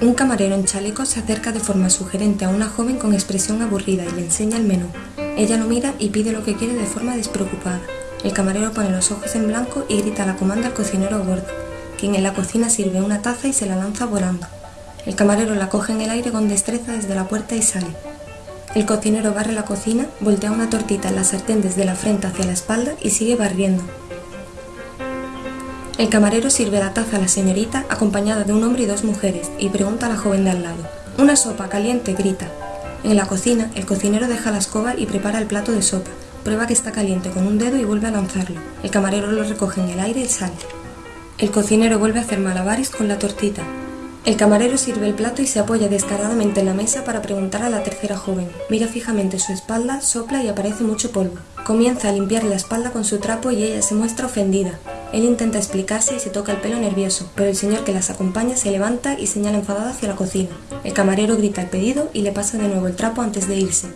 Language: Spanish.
Un camarero en chaleco se acerca de forma sugerente a una joven con expresión aburrida y le enseña el menú. Ella lo mira y pide lo que quiere de forma despreocupada. El camarero pone los ojos en blanco y grita la comanda al cocinero gordo, quien en la cocina sirve una taza y se la lanza volando. El camarero la coge en el aire con destreza desde la puerta y sale. El cocinero barre la cocina, voltea una tortita en la sartén desde la frente hacia la espalda y sigue barriendo. El camarero sirve la taza a la señorita acompañada de un hombre y dos mujeres y pregunta a la joven de al lado. ¡Una sopa caliente! grita. En la cocina, el cocinero deja la escoba y prepara el plato de sopa. Prueba que está caliente con un dedo y vuelve a lanzarlo. El camarero lo recoge en el aire y sale. El cocinero vuelve a hacer malabares con la tortita. El camarero sirve el plato y se apoya descaradamente en la mesa para preguntar a la tercera joven. Mira fijamente su espalda, sopla y aparece mucho polvo. Comienza a limpiar la espalda con su trapo y ella se muestra ofendida. Él intenta explicarse y se toca el pelo nervioso, pero el señor que las acompaña se levanta y señala enfadado hacia la cocina. El camarero grita el pedido y le pasa de nuevo el trapo antes de irse.